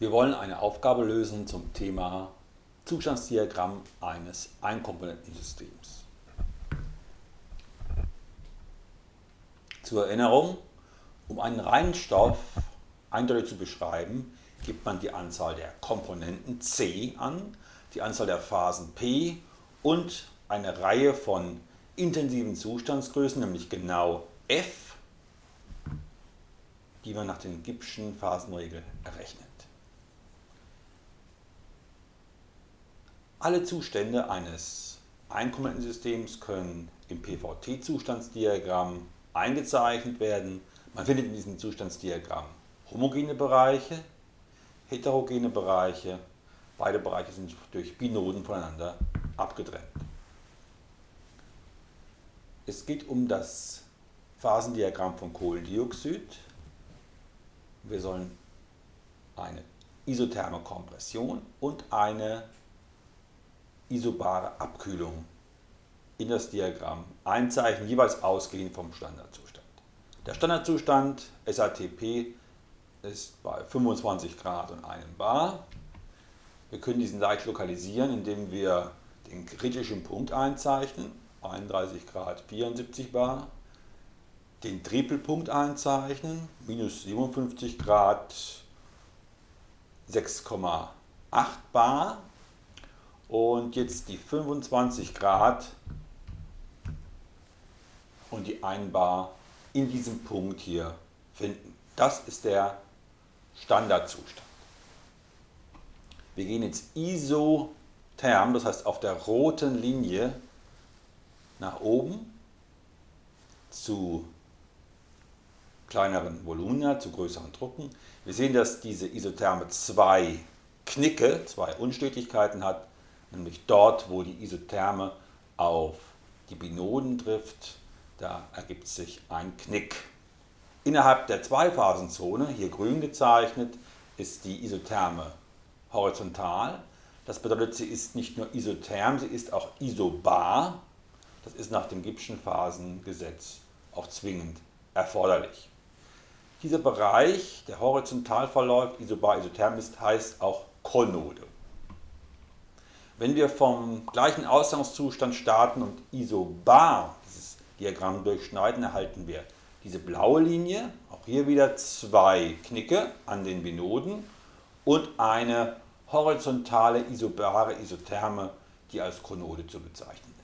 Wir wollen eine Aufgabe lösen zum Thema Zustandsdiagramm eines Einkomponentensystems. Zur Erinnerung, um einen reinen Stoff eindeutig zu beschreiben, gibt man die Anzahl der Komponenten C an, die Anzahl der Phasen P und eine Reihe von intensiven Zustandsgrößen, nämlich genau F, die man nach den Gibbschen Phasenregeln errechnet. Alle Zustände eines Einkomponentensystems können im PVT-Zustandsdiagramm eingezeichnet werden. Man findet in diesem Zustandsdiagramm homogene Bereiche, heterogene Bereiche. Beide Bereiche sind durch Binoden voneinander abgetrennt. Es geht um das Phasendiagramm von Kohlendioxid. Wir sollen eine isotherme Kompression und eine isobare Abkühlung in das Diagramm einzeichnen, jeweils ausgehend vom Standardzustand. Der Standardzustand SATP ist bei 25 Grad und 1 Bar. Wir können diesen leicht lokalisieren, indem wir den kritischen Punkt einzeichnen, 31 Grad 74 Bar, den Tripelpunkt einzeichnen, minus 57 Grad 6,8 Bar und jetzt die 25 Grad und die 1 Bar in diesem Punkt hier finden. Das ist der Standardzustand. Wir gehen jetzt isotherm, das heißt auf der roten Linie nach oben zu kleineren Volumina, zu größeren Drucken. Wir sehen, dass diese Isotherme zwei Knicke, zwei Unstetigkeiten hat nämlich dort, wo die Isotherme auf die Binoden trifft, da ergibt sich ein Knick. Innerhalb der Zweiphasenzone, hier grün gezeichnet, ist die Isotherme horizontal. Das bedeutet, sie ist nicht nur isotherm, sie ist auch isobar. Das ist nach dem Gibbschen Phasengesetz auch zwingend erforderlich. Dieser Bereich, der horizontal verläuft, isobar, isotherm ist, heißt auch Konode. Wenn wir vom gleichen Ausgangszustand starten und isobar dieses Diagramm durchschneiden, erhalten wir diese blaue Linie, auch hier wieder zwei Knicke an den Binoden und eine horizontale isobare Isotherme, die als Konode zu bezeichnen